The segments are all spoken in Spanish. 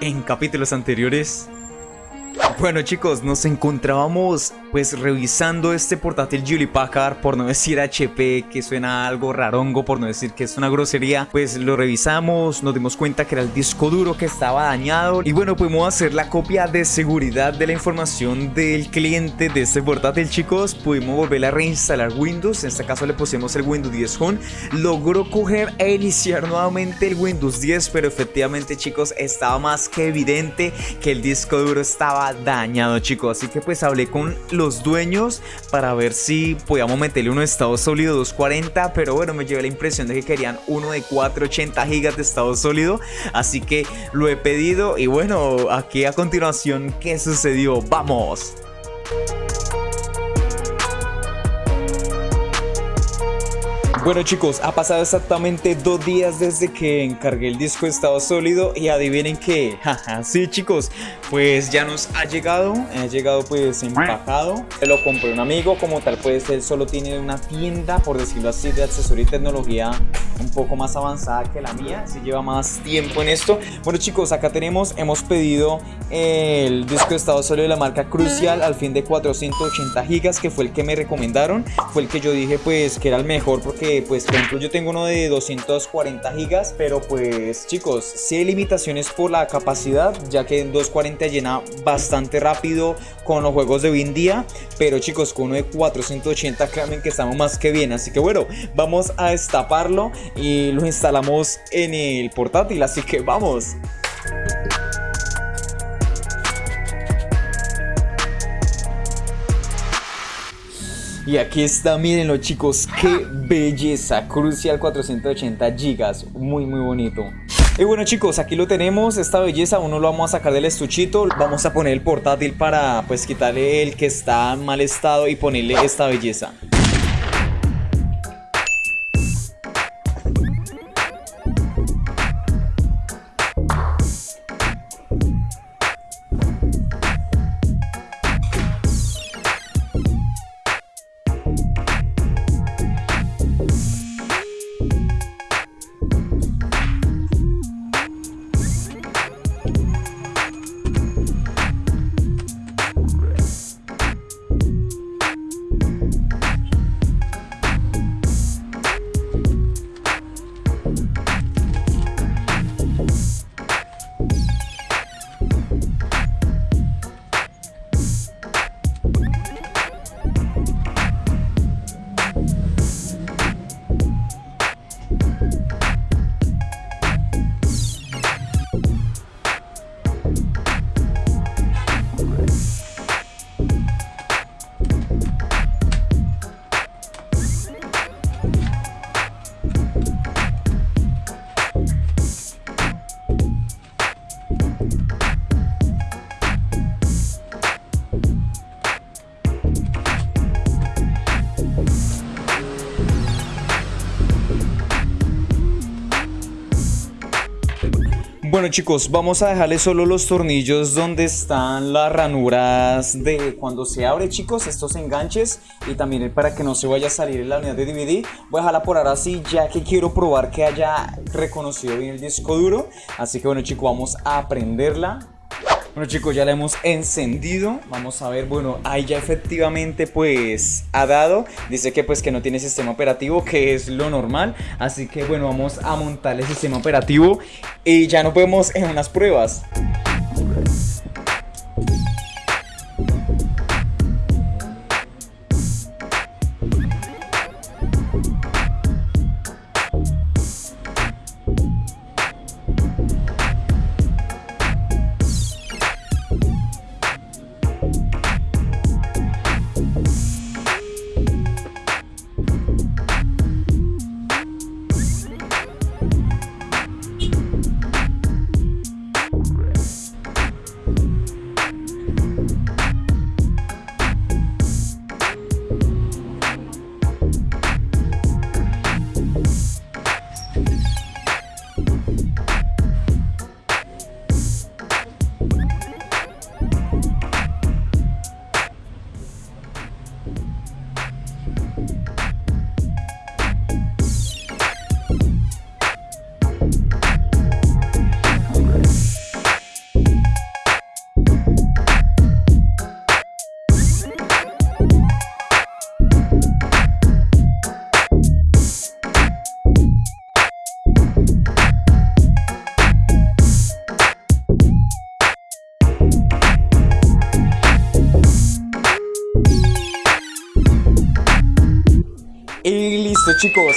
en capítulos anteriores. Bueno chicos, nos encontrábamos pues revisando este portátil Julie Packard, por no decir HP, que suena algo rarongo, por no decir que es una grosería, pues lo revisamos, nos dimos cuenta que era el disco duro que estaba dañado. Y bueno, pudimos hacer la copia de seguridad de la información del cliente de este portátil chicos, pudimos volver a reinstalar Windows, en este caso le pusimos el Windows 10 Home, logró coger e iniciar nuevamente el Windows 10, pero efectivamente chicos estaba más que evidente que el disco duro estaba dañado chicos. Así que pues hablé con los dueños para ver si podíamos meterle uno de estado sólido 240 Pero bueno me llevé la impresión de que querían uno de 480 gigas de estado sólido Así que lo he pedido y bueno aquí a continuación ¿qué sucedió? ¡Vamos! Bueno chicos, ha pasado exactamente dos días desde que encargué el disco de estado sólido y adivinen jaja, sí chicos, pues ya nos ha llegado, ha llegado pues empacado, se lo compré un amigo, como tal pues él solo tiene una tienda, por decirlo así, de accesoría y tecnología un poco más avanzada que la mía, si lleva más tiempo en esto. Bueno chicos, acá tenemos, hemos pedido el disco de estado sólido de la marca Crucial al fin de 480 gigas, que fue el que me recomendaron, fue el que yo dije pues que era el mejor porque pues por ejemplo yo tengo uno de 240 gigas pero pues chicos si hay limitaciones por la capacidad ya que en 240 llena bastante rápido con los juegos de hoy en día. Pero chicos con uno de 480 créanme que estamos más que bien. Así que bueno vamos a destaparlo y lo instalamos en el portátil así que vamos Y aquí está, mírenlo chicos, qué belleza, Crucial 480 GB, muy muy bonito. Y bueno chicos, aquí lo tenemos, esta belleza, uno lo vamos a sacar del estuchito, vamos a poner el portátil para pues quitarle el que está en mal estado y ponerle esta belleza. Bueno chicos, vamos a dejarle solo los tornillos donde están las ranuras de cuando se abre chicos, estos enganches y también para que no se vaya a salir en la unidad de DVD. Voy a dejarla por ahora así ya que quiero probar que haya reconocido bien el disco duro. Así que bueno chicos, vamos a prenderla. Bueno chicos, ya la hemos encendido. Vamos a ver, bueno, ahí ya efectivamente pues ha dado. Dice que pues que no tiene sistema operativo, que es lo normal. Así que bueno, vamos a montar el sistema operativo y ya nos vemos en unas pruebas.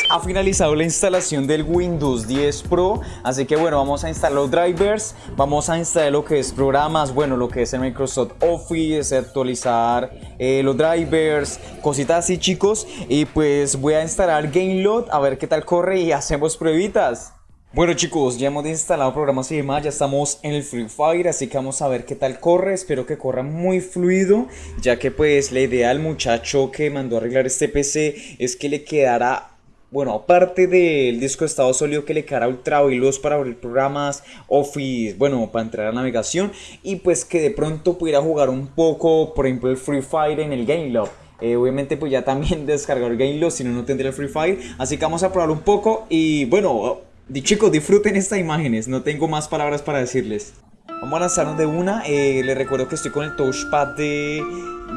Ha finalizado la instalación del Windows 10 Pro, así que bueno, vamos a instalar los drivers, vamos a instalar lo que es programas, bueno, lo que es el Microsoft Office, actualizar eh, los drivers, cositas así chicos, y pues voy a instalar GameLoad a ver qué tal corre y hacemos pruebitas. Bueno chicos, ya hemos instalado programas y demás, ya estamos en el Free Fire, así que vamos a ver qué tal corre, espero que corra muy fluido, ya que pues la idea del muchacho que mandó a arreglar este PC es que le quedara bueno, aparte del disco de estado sólido que le quedara ultra veloz para abrir programas, Office, bueno, para entrar a navegación y pues que de pronto pudiera jugar un poco, por ejemplo, el Free Fire en el Game Eh, obviamente pues ya también descargar el GameLob, si no, no tendría el Free Fire. Así que vamos a probar un poco y bueno, chicos, disfruten estas imágenes, no tengo más palabras para decirles. Vamos a lanzarnos de una, eh, les recuerdo que estoy con el touchpad de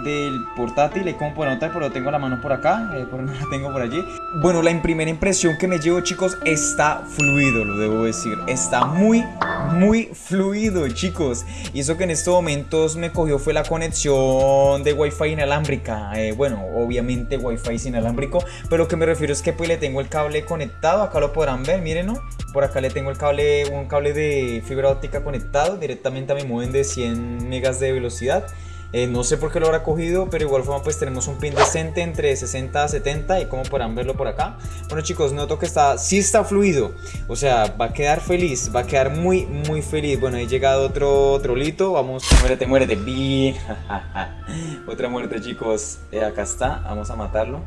del portátil y como pueden notar pero tengo la mano por acá eh, por no la tengo por allí. Bueno la primera impresión que me llevo chicos está fluido lo debo decir. Está muy muy fluido chicos. Y eso que en estos momentos me cogió fue la conexión de wifi inalámbrica. Eh, bueno obviamente wifi sin inalámbrico pero lo que me refiero es que pues le tengo el cable conectado. Acá lo podrán ver miren ¿no? por acá le tengo el cable un cable de fibra óptica conectado directamente a mi modem de 100 megas de velocidad eh, no sé por qué lo habrá cogido, pero igual forma pues tenemos un pin decente entre 60 a 70 y como podrán verlo por acá. Bueno chicos, noto que está, sí está fluido, o sea, va a quedar feliz, va a quedar muy, muy feliz. Bueno, ahí llegado otro trolito, vamos, muérete, muérete, bien. Otra muerte chicos, eh, acá está, vamos a matarlo.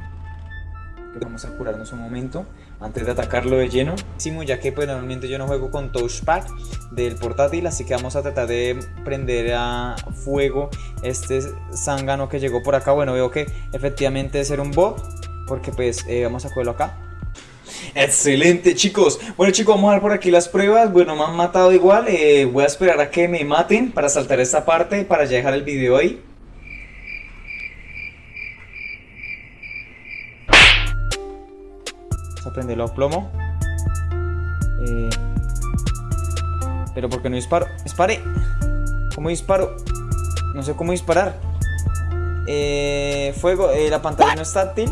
Vamos a curarnos un momento antes de atacarlo de lleno. Ya que pues normalmente yo no juego con touchpad del portátil, así que vamos a tratar de prender a fuego este zángano que llegó por acá. Bueno, veo que efectivamente es un bot, porque pues eh, vamos a cogerlo acá. Excelente chicos, bueno chicos vamos a ver por aquí las pruebas, bueno me han matado igual, eh, voy a esperar a que me maten para saltar esta parte para ya dejar el video ahí Vamos a prenderlo a plomo. Eh, pero porque no disparo. ¡Dispare! ¿Cómo disparo? No sé cómo disparar. Eh, fuego, eh, la pantalla no es táctil.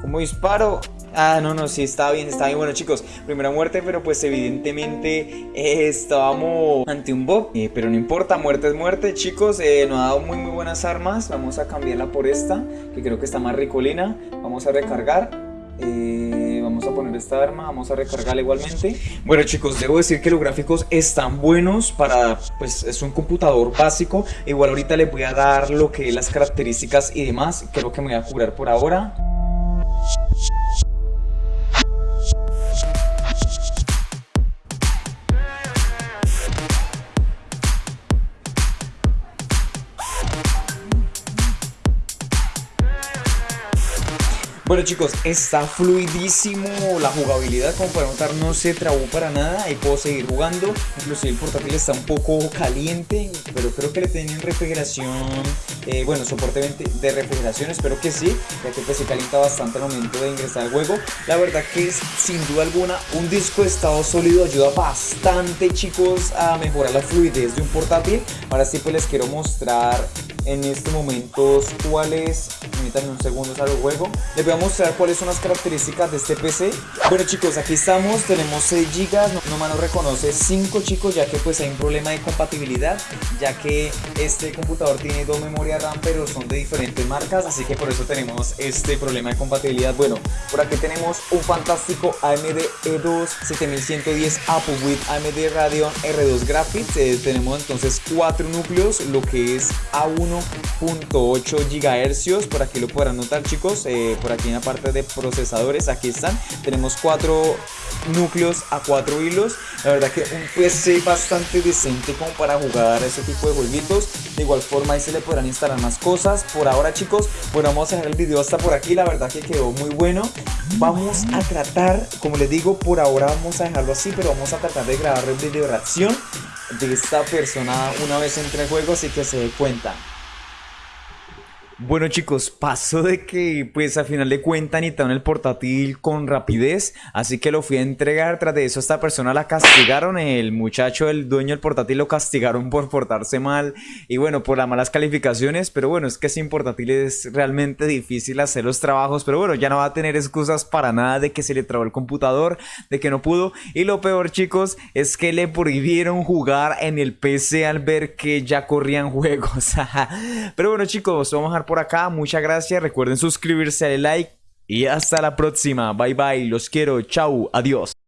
¿Cómo disparo? Ah, no, no, sí, está bien, está bien. Bueno, chicos, primera muerte, pero pues evidentemente estábamos ante un bot. pero no importa, muerte es muerte, chicos. nos ha dado muy, muy buenas armas. Vamos a cambiarla por esta, que creo que está más ricolina. Vamos a recargar. Eh, vamos a poner esta arma, vamos a recargarla igualmente. Bueno chicos, debo decir que los gráficos están buenos para, pues es un computador básico. Igual ahorita les voy a dar lo que es las características y demás. Creo que me voy a curar por ahora Bueno chicos, está fluidísimo la jugabilidad, como pueden notar no se trabó para nada y puedo seguir jugando, inclusive el portátil está un poco caliente, pero creo que le tienen refrigeración, eh, bueno soporte de refrigeración, espero que sí, ya que pues se calienta bastante al momento de ingresar al juego, la verdad que es sin duda alguna un disco de estado sólido ayuda bastante chicos a mejorar la fluidez de un portátil, ahora sí pues les quiero mostrar en estos momentos permítanme un segundo al juego, les voy a mostrar cuáles son las características de este PC. Bueno chicos, aquí estamos, tenemos 6 GB, no, no reconoce 5 chicos ya que pues hay un problema de compatibilidad, ya que este computador tiene dos memorias RAM pero son de diferentes marcas, así que por eso tenemos este problema de compatibilidad. Bueno, por aquí tenemos un fantástico AMD E2 7110 Apple with AMD Radeon R2 Graphics, eh, tenemos entonces 4 núcleos, lo que es A1 1.8 GHz, por aquí lo podrán notar chicos, eh, por aquí en la parte de procesadores, aquí están, tenemos cuatro núcleos a cuatro hilos, la verdad que un PC bastante decente como para jugar ese tipo de jueguitos, de igual forma ahí se le podrán instalar más cosas, por ahora chicos, bueno vamos a dejar el video hasta por aquí, la verdad que quedó muy bueno, vamos a tratar, como les digo, por ahora vamos a dejarlo así, pero vamos a tratar de grabar el video reacción de esta persona una vez entre el juego, así que se dé cuenta. Bueno chicos, pasó de que pues a final de cuentas necesitaron el portátil con rapidez, así que lo fui a entregar, tras de eso esta persona la castigaron, el muchacho, el dueño del portátil lo castigaron por portarse mal y bueno, por las malas calificaciones, pero bueno, es que sin portátil es realmente difícil hacer los trabajos, pero bueno, ya no va a tener excusas para nada de que se le trabó el computador, de que no pudo. Y lo peor chicos es que le prohibieron jugar en el PC al ver que ya corrían juegos, pero bueno chicos, vamos a por acá. Muchas gracias. Recuerden suscribirse, darle like y hasta la próxima. Bye bye. Los quiero. Chau. Adiós.